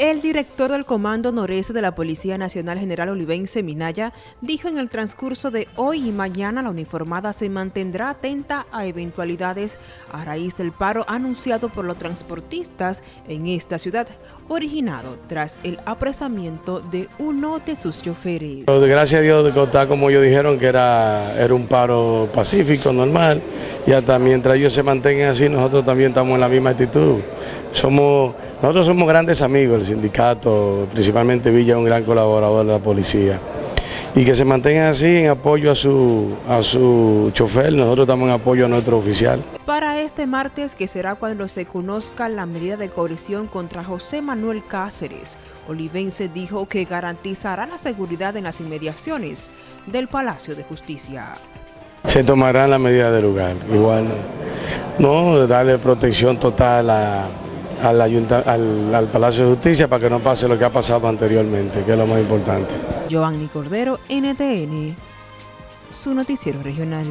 El director del Comando Noreste de la Policía Nacional General Olivense Minaya dijo en el transcurso de hoy y mañana la uniformada se mantendrá atenta a eventualidades a raíz del paro anunciado por los transportistas en esta ciudad, originado tras el apresamiento de uno de sus choferes. Gracias a Dios, está como ellos dijeron que era, era un paro pacífico, normal, y hasta mientras ellos se mantengan así, nosotros también estamos en la misma actitud. Somos nosotros somos grandes amigos, el sindicato, principalmente Villa es un gran colaborador de la policía. Y que se mantengan así en apoyo a su, a su chofer, nosotros estamos en apoyo a nuestro oficial. Para este martes, que será cuando se conozca la medida de coerción contra José Manuel Cáceres, Olivense dijo que garantizará la seguridad en las inmediaciones del Palacio de Justicia. Se tomarán las medidas de lugar, igual, no, darle protección total a al, al, al, Palacio de Justicia para que no pase lo que ha pasado anteriormente, que es lo más importante. Joanny Cordero, NTN, su noticiero regional.